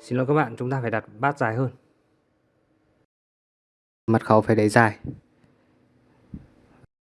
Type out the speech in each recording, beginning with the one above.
Xin lỗi các bạn, chúng ta phải đặt bát dài hơn. Mật khẩu phải để dài.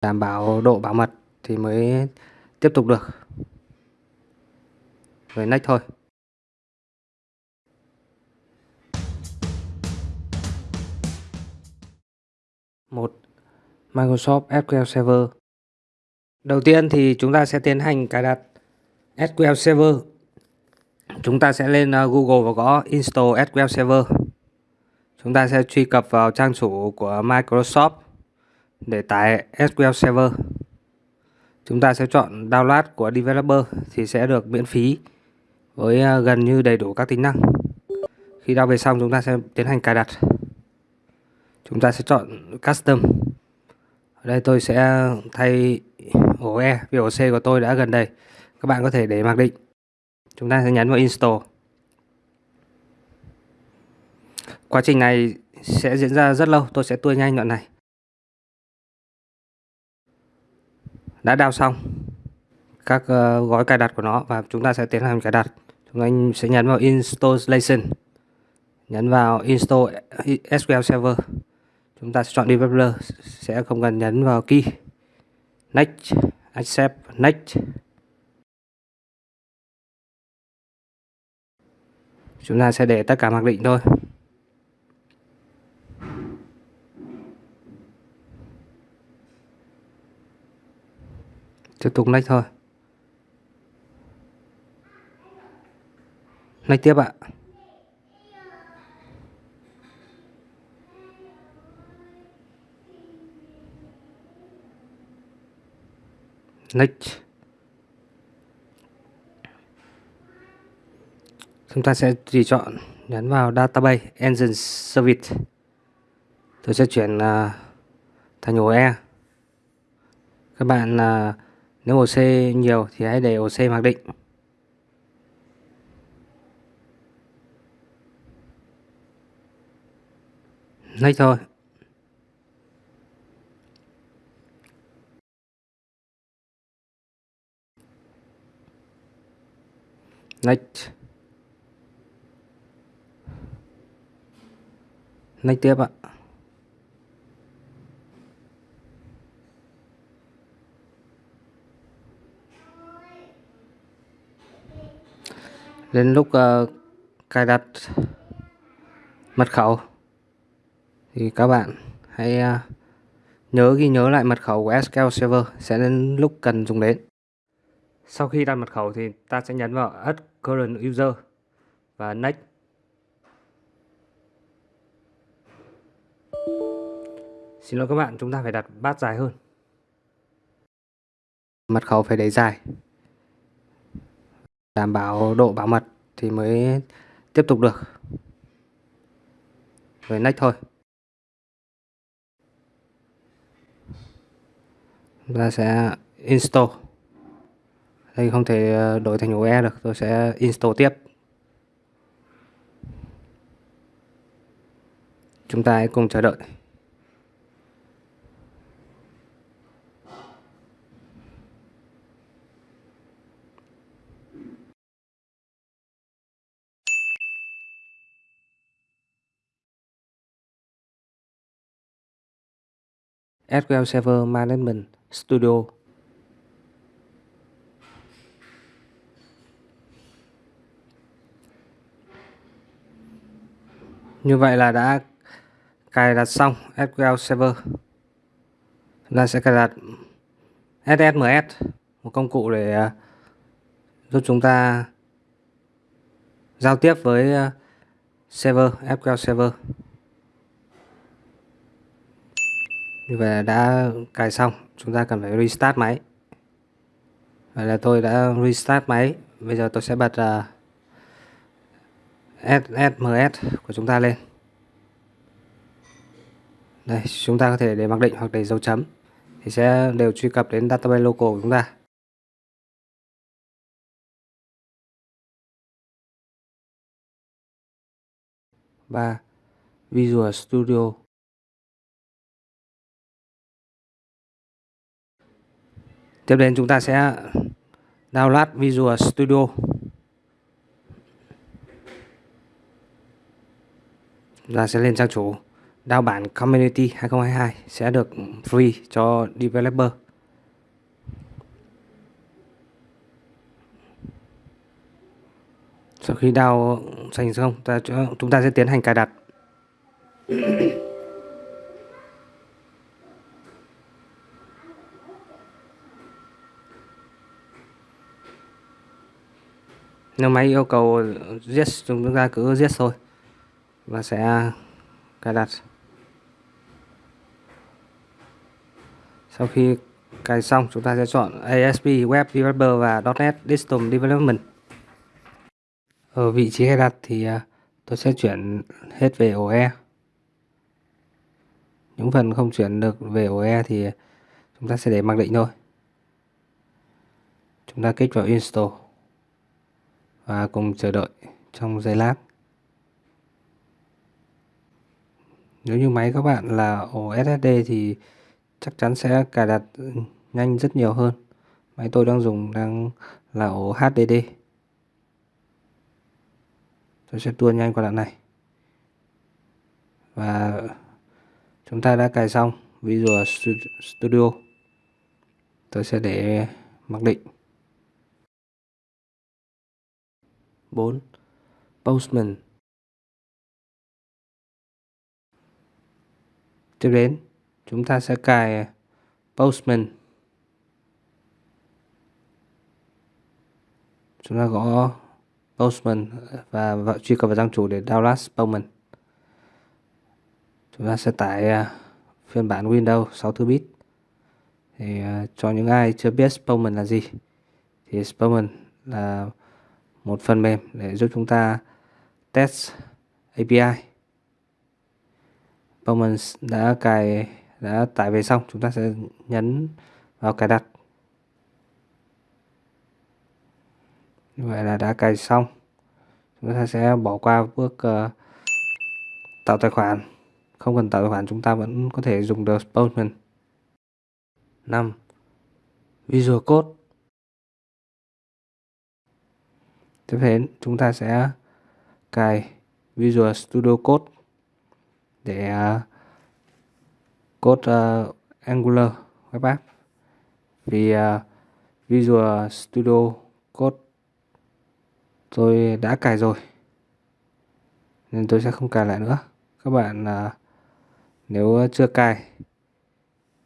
Đảm bảo độ bảo mật thì mới tiếp tục được. Rồi next thôi. một Microsoft SQL Server. Đầu tiên thì chúng ta sẽ tiến hành cài đặt SQL Server chúng ta sẽ lên ờ, Google và gõ install SQL Server. Chúng ta sẽ truy cập vào trang chủ của Microsoft để tải SQL Server. Chúng ta sẽ chọn download của developer thì sẽ được miễn phí với ờ, gần như đầy đủ các tính năng. Khi download về xong, chúng ta sẽ tiến hành cài đặt. Chúng ta sẽ chọn custom. Ở đây tôi sẽ thay ổ E vì ổ C của tôi đã gần đây. Các bạn có thể để mặc định chúng ta sẽ nhấn vào install. Quá trình này sẽ diễn ra rất lâu. Tôi sẽ tua nhanh đoạn này. Đã đào xong các ờ, gói cài đặt của nó và chúng ta sẽ tiến hành cài đặt. Chúng ta sẽ nhấn vào installation, nhấn vào install SQL Server. Chúng ta sẽ chọn developer, sẽ không cần nhấn vào key. Next, accept, next. Chúng ta sẽ để tất cả mặc định thôi. Tiếp tục lách thôi. Lách tiếp ạ. Lách chúng ta sẽ tùy chọn nhấn vào database engine service. Tôi sẽ chuyển uh, thành ổ E. Các bạn uh, nếu ổ C nhiều thì hãy để ổ C mặc định. Next thôi. Next. Next tiếp ạ. Đến lúc uh, cài đặt mật khẩu thì các bạn hãy uh, nhớ ghi nhớ lại mật khẩu của SQL Server sẽ đến lúc cần dùng đến. Sau khi đặt mật khẩu thì ta sẽ nhấn vào Add Current User và Next Xin lỗi các bạn, chúng ta phải đặt bát dài hơn. Mật khẩu phải để dài. Đảm bảo độ bảo mật thì mới tiếp tục được. về next thôi. Chúng ta sẽ install. Đây không thể ờ, đổi thành OE được, tôi sẽ install tiếp. Chúng ta hãy cùng chờ đợi. SQL Server Management Studio. Như vậy là đã cài đặt xong SQL Server. Chúng ta sẽ cài đặt SSMS, một công cụ để à, giúp chúng ta giao tiếp với à, server SQL Server. Như vậy đã cài xong chúng ta cần phải restart máy. Vậy là tôi đã restart máy. Bây giờ tôi sẽ bật à, uh, SSMS của chúng ta lên. Đây chúng ta có thể để mặc định hoặc để dấu chấm thì sẽ đều truy cập đến database local của chúng ta. Ba Visual Studio Tiếp đến chúng ta sẽ download Visual Studio. chúng ta sẽ lên trang chủ. Đao bản Community 2022 sẽ được free cho developer. Sau khi đao thành xong, ta chúng ta sẽ tiến hành cài đặt. Nếu máy yêu cầu yes chúng ta cứ yes thôi. Và sẽ cài đặt. Sau khi cài xong, chúng ta sẽ chọn ASP Web Developer và .NET Desktop Development. Ở vị trí cài đặt thì à, tôi sẽ chuyển hết về OE những phần không chuyển được về OE thì chúng ta sẽ để mặc định thôi. Chúng ta kích vào install và cùng chờ đợi trong giây lát. Nếu như máy các bạn là ổ SSD thì chắc chắn sẽ cài đặt nhanh rất nhiều hơn. Máy tôi đang dùng đang là ổ HDD tôi sẽ tua nhanh qua đoạn này. Và chúng ta đã cài xong Visual Studio. Tôi sẽ để mặc định. 4. Postman Tiếp đến, chúng ta sẽ cài à, Postman. Chúng ta gõ Postman à, và truy cập vào trang chủ để download Postman. Chúng ta sẽ tải à, phiên bản Windows 64 bit. Thì cho những ai chưa biết Postman là gì thì Postman là một phần mềm để giúp chúng ta test API. Performance đã cài đã tải về xong chúng ta sẽ nhấn vào cài đặt. Như vậy là đã cài xong. Chúng ta sẽ bỏ qua bước uh, tạo tài khoản. Không cần tạo tài khoản chúng ta vẫn có thể dùng the Postman. 5. Visual Code Tiếp đến chúng ta sẽ cài Visual Studio Code để à, code uh, Angular web app. Vì uh, Visual Studio Code tôi đã cài rồi nên tôi sẽ không cài lại nữa. Các bạn uh, nếu chưa cài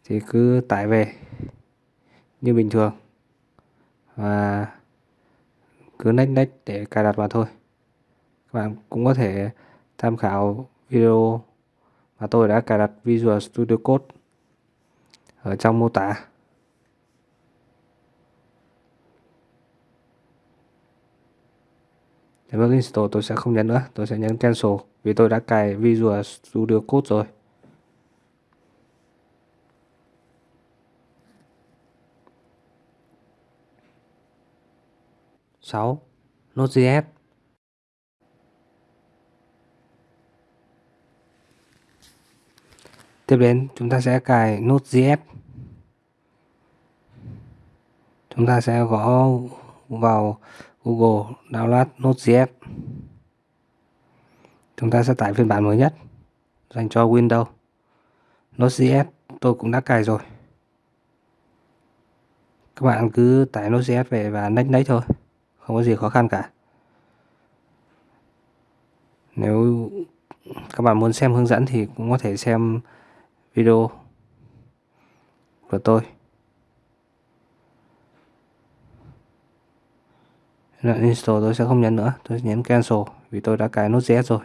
thì cứ tải về như bình thường. Và cứ next next để cài đặt vào thôi các bạn cũng có thể tham khảo video mà tôi đã cài đặt Visual Studio Code ở trong mô tả Để bước install tôi sẽ không nhấn nữa, tôi sẽ nhấn cancel vì tôi đã cài Visual Studio Code rồi. 6. Node.js Tiếp đến, chúng ta sẽ cài Node.js. Chúng ta sẽ gõ vào Google download Node.js. Chúng ta sẽ tải phiên bản mới nhất dành cho Windows. Node.js tôi cũng đã cài rồi. Các bạn cứ tải Node.js về và nách nách thôi. Không có gì khó khăn cả. Nếu các bạn muốn xem hướng dẫn thì cũng có thể xem video của tôi. Là install tôi sẽ không nhấn nữa. Tôi nhấn cancel vì tôi đã cài nút z rồi.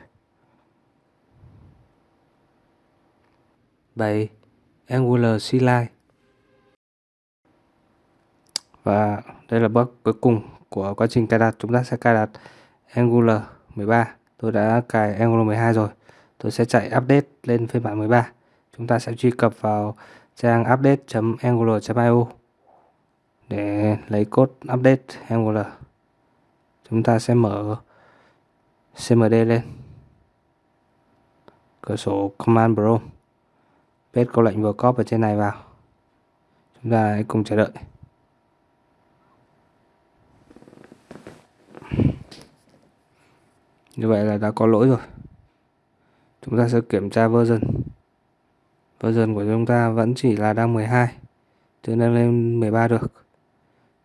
Bài Angular CLI và đây là bước cuối cùng của quá trình cài đặt, chúng ta sẽ cài đặt Angular 13 tôi đã cài Angular 12 rồi tôi sẽ chạy update lên phiên bản 13 chúng ta sẽ truy cập vào trang update.angular.io để lấy code update Angular. Chúng ta sẽ mở CMD lên. Cửa sổ Command Prompt. Paste câu lệnh vừa copy ở trên này vào. Chúng ta hãy cùng chờ đợi. Như vậy là đã có lỗi rồi. chúng ta sẽ kiểm tra version. Version của chúng ta vẫn chỉ là đang 12 chưa nâng lên 13 được.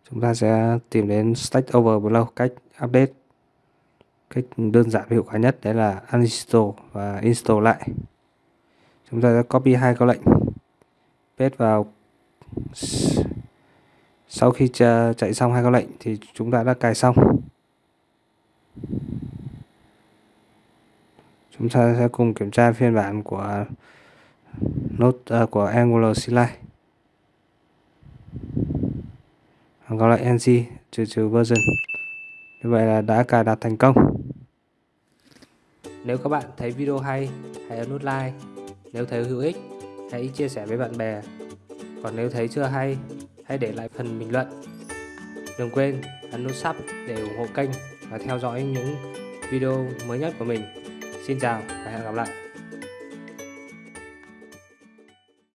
Chúng ta sẽ tìm đến Stack Overflow cách update. Cách đơn giản và hiệu quả nhất đấy là uninstall và install lại. Chúng ta sẽ copy hai câu lệnh. Paste vào. Sau khi chạy xong hai câu lệnh thì chúng ta đã cài xong chúng ta sẽ cùng kiểm tra phiên bản của nốt uh, của Angular CLI gọi là ng trừ trừ version. Như vậy là đã cài đặt thành công. Nếu các bạn thấy video hay hãy ấn nút like. Nếu thấy hữu ích hãy chia sẻ với bạn bè. Còn nếu thấy chưa hay hãy để lại phần bình luận. Đừng quên ấn nút sub để ủng hộ kênh và theo dõi những video mới nhất của mình xin chào và hẹn gặp lại.